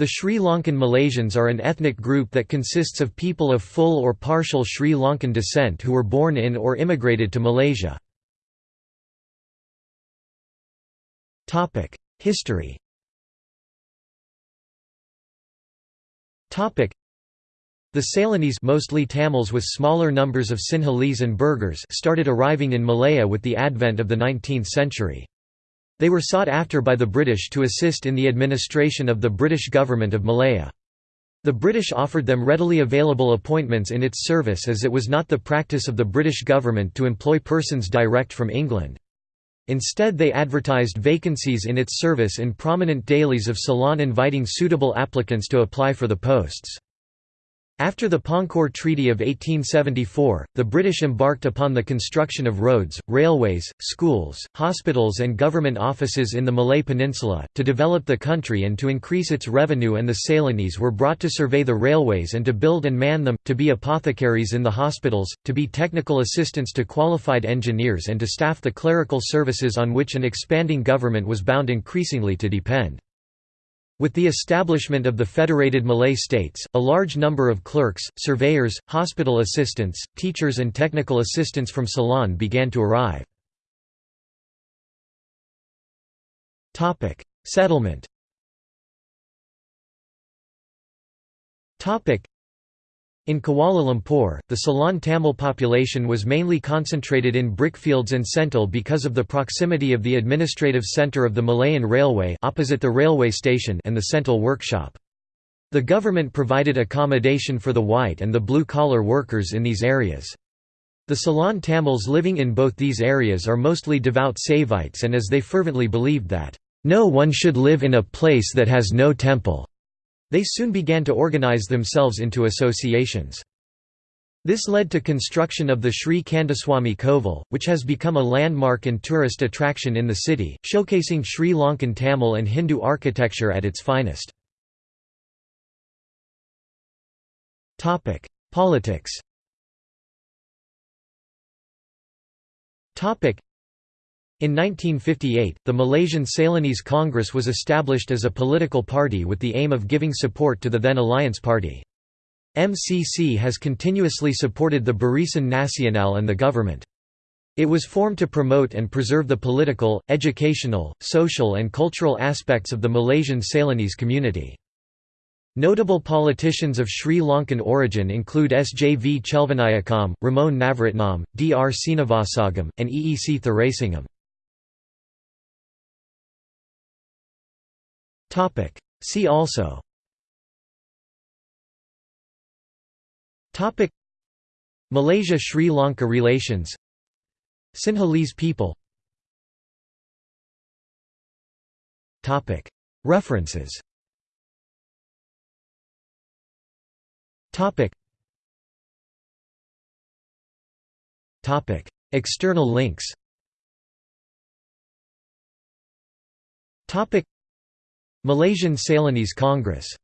The Sri Lankan Malaysians are an ethnic group that consists of people of full or partial Sri Lankan descent who were born in or immigrated to Malaysia. History the Ceylonese mostly Tamils with smaller numbers of Sinhalese and Burghers started arriving in Malaya with the advent of the 19th century. They were sought after by the British to assist in the administration of the British government of Malaya. The British offered them readily available appointments in its service as it was not the practice of the British government to employ persons direct from England. Instead they advertised vacancies in its service in prominent dailies of Ceylon inviting suitable applicants to apply for the posts. After the Pangkor Treaty of 1874, the British embarked upon the construction of roads, railways, schools, hospitals and government offices in the Malay Peninsula, to develop the country and to increase its revenue and the Ceylonese were brought to survey the railways and to build and man them, to be apothecaries in the hospitals, to be technical assistants to qualified engineers and to staff the clerical services on which an expanding government was bound increasingly to depend. With the establishment of the Federated Malay States, a large number of clerks, surveyors, hospital assistants, teachers and technical assistants from Ceylon began to arrive. Settlement in Kuala Lumpur, the Ceylon Tamil population was mainly concentrated in brickfields and Sentul because of the proximity of the administrative centre of the Malayan Railway opposite the railway station and the Sentul workshop. The government provided accommodation for the white and the blue-collar workers in these areas. The Ceylon Tamils living in both these areas are mostly devout Saivites and as they fervently believed that, "...no one should live in a place that has no temple." They soon began to organize themselves into associations. This led to construction of the Sri Kandaswamy Kovil, which has become a landmark and tourist attraction in the city, showcasing Sri Lankan Tamil and Hindu architecture at its finest. Politics in 1958, the Malaysian Ceylonese Congress was established as a political party with the aim of giving support to the then Alliance Party. MCC has continuously supported the Barisan Nasional and the government. It was formed to promote and preserve the political, educational, social and cultural aspects of the Malaysian Ceylonese community. Notable politicians of Sri Lankan origin include SJV Chelvanayakam, Ramon Navaratnam, Dr Seenivasagam, and EEC Thuraisingham. Topic. See also. Topic. Malaysia–Sri Lanka relations. Sinhalese people. Topic. References. Topic. Topic. External links. Topic Malaysian Ceylonese Congress